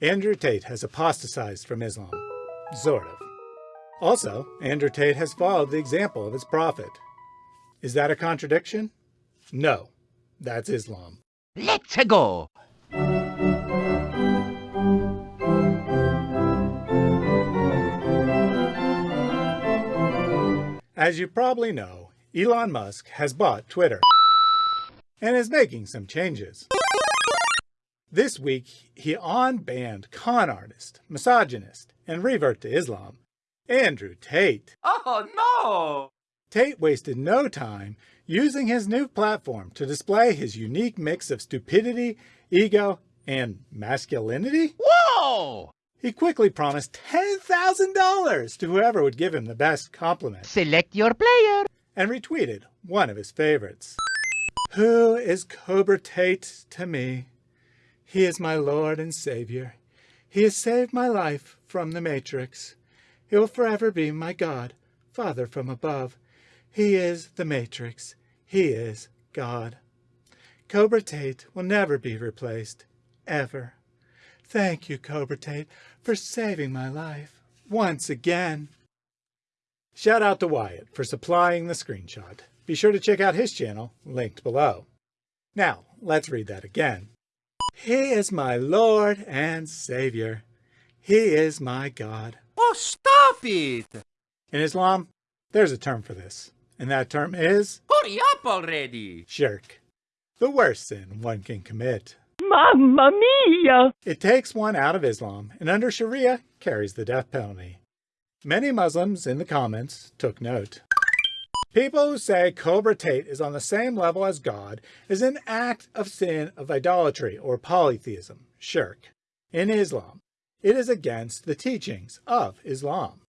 Andrew Tate has apostatized from Islam. Sort of. Also, Andrew Tate has followed the example of his prophet. Is that a contradiction? No, that's Islam. Let's go! As you probably know, Elon Musk has bought Twitter and is making some changes. This week, he unbanned con artist, misogynist, and revert to Islam, Andrew Tate. Oh no! Tate wasted no time using his new platform to display his unique mix of stupidity, ego, and masculinity. Whoa! He quickly promised $10,000 to whoever would give him the best compliment Select your player. and retweeted one of his favorites. Who is Cobra Tate to me? He is my Lord and Savior. He has saved my life from the Matrix. He will forever be my God, Father from above. He is the Matrix. He is God. Cobra Tate will never be replaced, ever. Thank you, Cobra Tate, for saving my life once again. Shout out to Wyatt for supplying the screenshot. Be sure to check out his channel, linked below. Now, let's read that again. He is my Lord and Savior. He is my God. Oh, stop it! In Islam, there's a term for this, and that term is Hurry up already! shirk, the worst sin one can commit. Mamma mia! It takes one out of Islam, and under Sharia, carries the death penalty. Many Muslims in the comments took note. People who say Cobra Tate is on the same level as God is an act of sin of idolatry or polytheism, shirk. In Islam, it is against the teachings of Islam.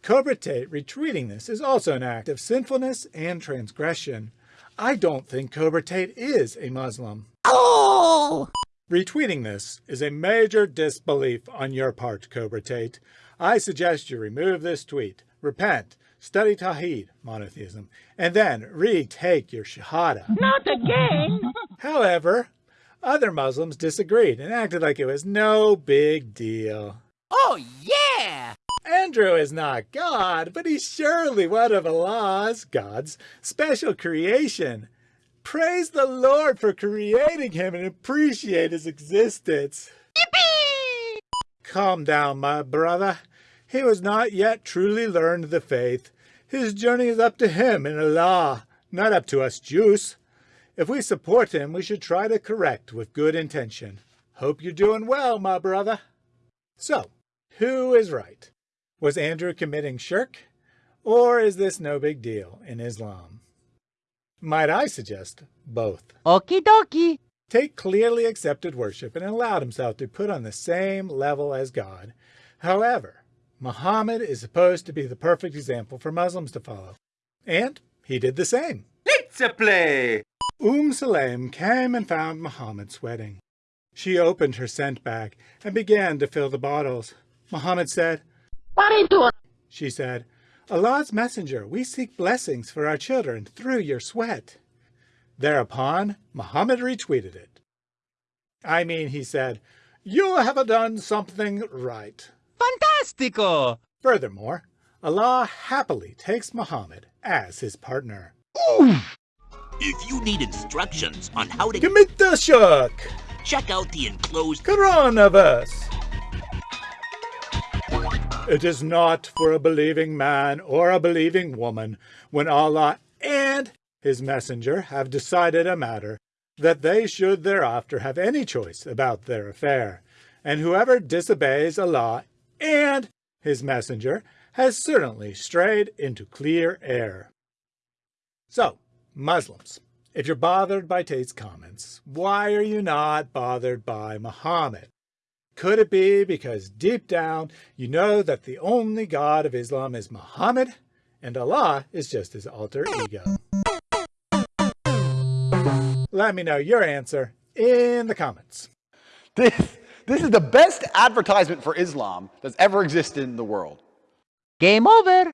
Cobra Tate retweeting this is also an act of sinfulness and transgression. I don't think Cobra Tate is a Muslim. Oh! Retweeting this is a major disbelief on your part, Cobra Tate. I suggest you remove this tweet, repent, study Tawheed, monotheism, and then retake your Shahada. Not again! However, other Muslims disagreed and acted like it was no big deal. Oh yeah! Andrew is not God, but he's surely one of Allah's, God's, special creation. Praise the Lord for creating him and appreciate his existence. Yippee! Calm down, my brother. He was not yet truly learned the faith. His journey is up to him and Allah, not up to us Jews. If we support him, we should try to correct with good intention. Hope you're doing well, my brother. So, who is right? Was Andrew committing shirk? Or is this no big deal in Islam? Might I suggest both? Okie dokie. Tate clearly accepted worship and allowed himself to put on the same level as God. However, Muhammad is supposed to be the perfect example for Muslims to follow. And he did the same. Let's play! Umm Sulaim came and found Muhammad sweating. She opened her scent bag and began to fill the bottles. Muhammad said, What are you doing? She said, Allah's messenger, we seek blessings for our children through your sweat. Thereupon, Muhammad retweeted it. I mean, he said, You have done something right. Fantastico! Furthermore, Allah happily takes Muhammad as his partner. If you need instructions on how to Commit the shirk! check out the enclosed Coronavirus! It is not for a believing man or a believing woman when Allah and his messenger have decided a matter that they should thereafter have any choice about their affair. And whoever disobeys Allah and his messenger has certainly strayed into clear air. So, Muslims, if you're bothered by Tate's comments, why are you not bothered by Muhammad? Could it be because deep down you know that the only God of Islam is Muhammad and Allah is just his alter ego? Let me know your answer in the comments. This, this is the best advertisement for Islam that's ever existed in the world. Game over!